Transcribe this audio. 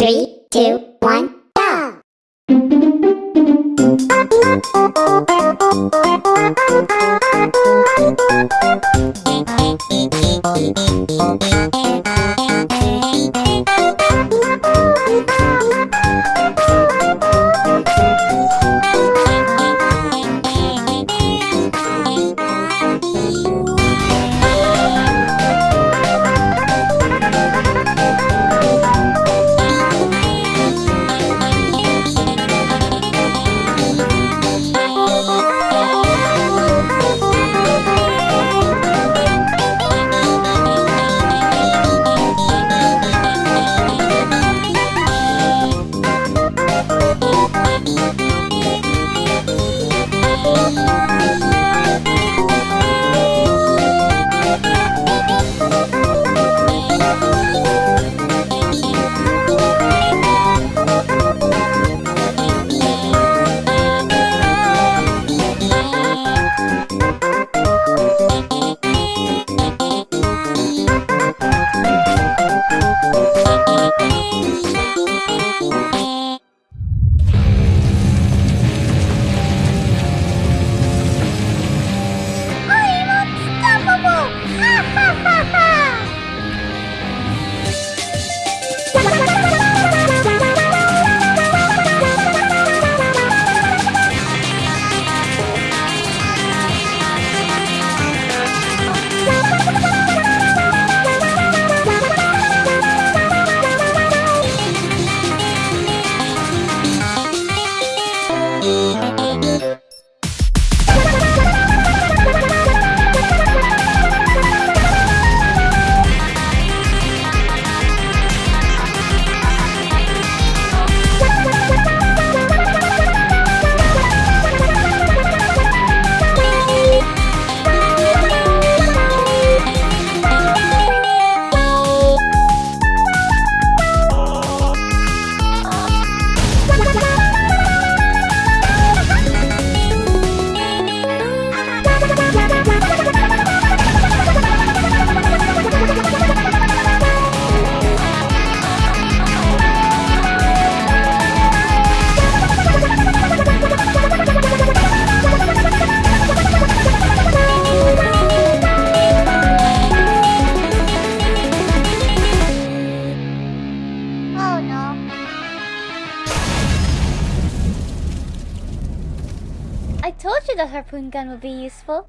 Three, two, one, go! Told you the harpoon gun would be useful.